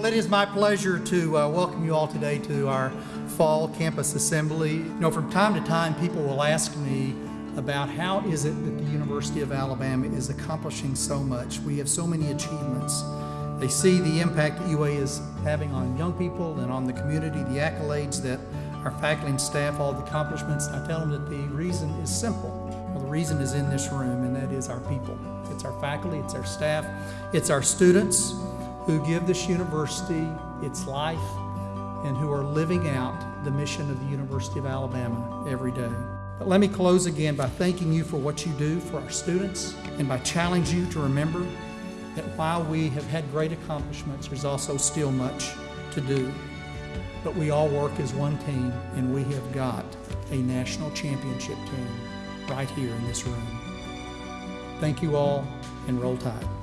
Well, it is my pleasure to uh, welcome you all today to our fall campus assembly. You know, from time to time, people will ask me about how is it that the University of Alabama is accomplishing so much. We have so many achievements. They see the impact UA is having on young people and on the community, the accolades that our faculty and staff, all the accomplishments. I tell them that the reason is simple. Well, the reason is in this room, and that is our people. It's our faculty, it's our staff, it's our students who give this university its life and who are living out the mission of the University of Alabama every day. But let me close again by thanking you for what you do for our students and by challenging you to remember that while we have had great accomplishments, there's also still much to do. But we all work as one team, and we have got a national championship team right here in this room. Thank you all, and roll tide.